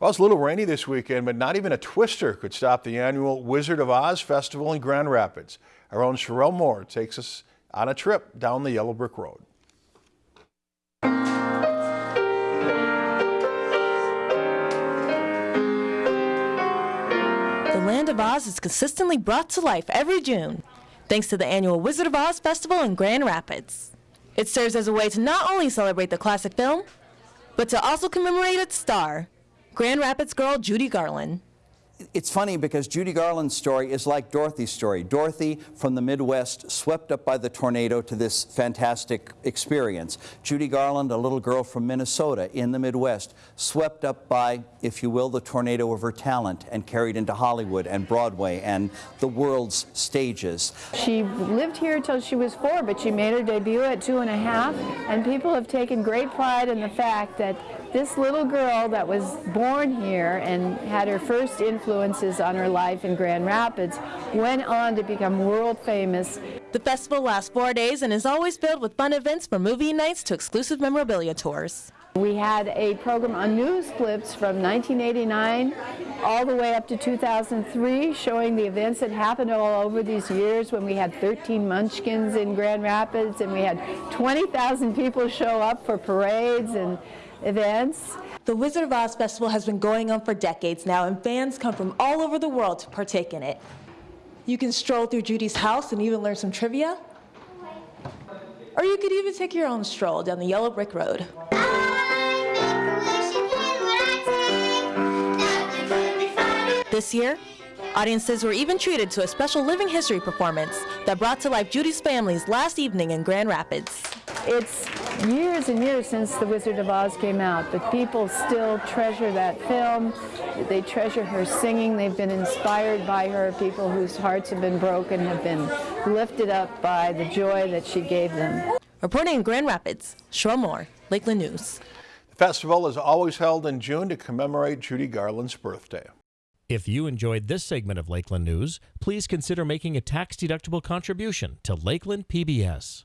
Well, it's a little rainy this weekend, but not even a twister could stop the annual Wizard of Oz Festival in Grand Rapids. Our own Sherelle Moore takes us on a trip down the Yellow Brick Road. The Land of Oz is consistently brought to life every June, thanks to the annual Wizard of Oz Festival in Grand Rapids. It serves as a way to not only celebrate the classic film, but to also commemorate its star, Grand Rapids girl Judy Garland. It's funny because Judy Garland's story is like Dorothy's story. Dorothy from the Midwest swept up by the tornado to this fantastic experience. Judy Garland, a little girl from Minnesota in the Midwest, swept up by, if you will, the tornado of her talent and carried into Hollywood and Broadway and the world's stages. She lived here until she was four, but she made her debut at two and a half, and people have taken great pride in the fact that this little girl that was born here and had her first influences on her life in Grand Rapids went on to become world famous. The festival lasts four days and is always filled with fun events from movie nights to exclusive memorabilia tours. We had a program on news clips from 1989 all the way up to 2003 showing the events that happened all over these years when we had 13 munchkins in Grand Rapids and we had 20,000 people show up for parades and events. The Wizard of Oz Festival has been going on for decades now, and fans come from all over the world to partake in it. You can stroll through Judy's house and even learn some trivia. Or you could even take your own stroll down the Yellow Brick Road. This year, audiences were even treated to a special living history performance that brought to life Judy's family's last evening in Grand Rapids. It's years and years since The Wizard of Oz came out, but people still treasure that film. They treasure her singing. They've been inspired by her. People whose hearts have been broken have been lifted up by the joy that she gave them. Reporting in Grand Rapids, Sherelle Moore, Lakeland News. The festival is always held in June to commemorate Judy Garland's birthday. If you enjoyed this segment of Lakeland News, please consider making a tax-deductible contribution to Lakeland PBS.